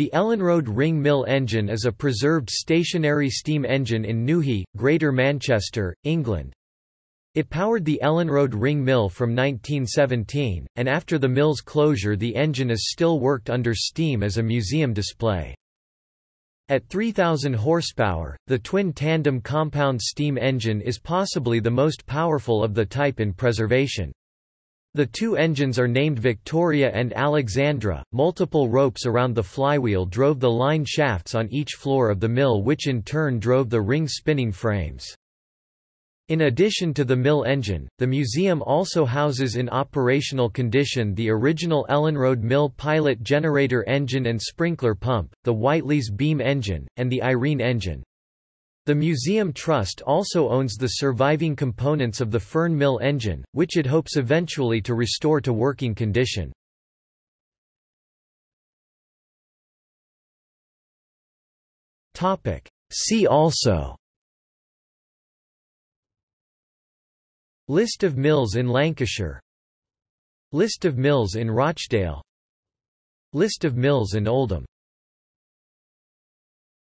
The Ellenroad Ring Mill engine is a preserved stationary steam engine in Newhey, Greater Manchester, England. It powered the Ellenroad Ring Mill from 1917, and after the mill's closure the engine is still worked under steam as a museum display. At 3,000 horsepower, the twin-tandem compound steam engine is possibly the most powerful of the type in preservation. The two engines are named Victoria and Alexandra. Multiple ropes around the flywheel drove the line shafts on each floor of the mill, which in turn drove the ring spinning frames. In addition to the mill engine, the museum also houses in operational condition the original Ellenroad Mill pilot generator engine and sprinkler pump, the Whitelees beam engine, and the Irene engine. The Museum Trust also owns the surviving components of the Fern Mill engine, which it hopes eventually to restore to working condition. See also List of mills in Lancashire List of mills in Rochdale List of mills in Oldham